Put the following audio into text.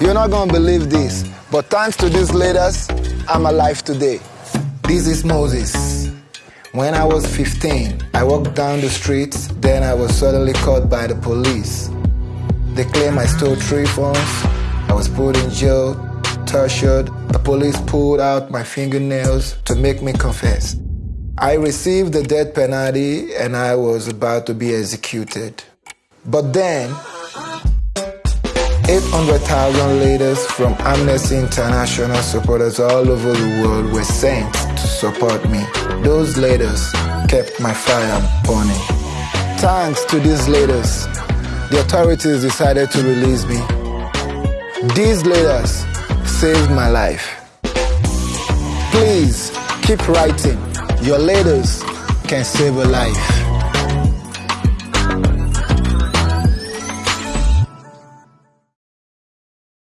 You're not gonna believe this, but thanks to these leaders, I'm alive today. This is Moses. When I was 15, I walked down the street, then I was suddenly caught by the police. They claim I stole three phones, I was put in jail, tortured. The police pulled out my fingernails to make me confess. I received the death penalty and I was about to be executed. But then, 800,000 leaders from Amnesty International supporters all over the world were sent to support me. Those leaders kept my fire burning. Thanks to these leaders, the authorities decided to release me. These leaders saved my life. Please keep writing. Your leaders can save a life.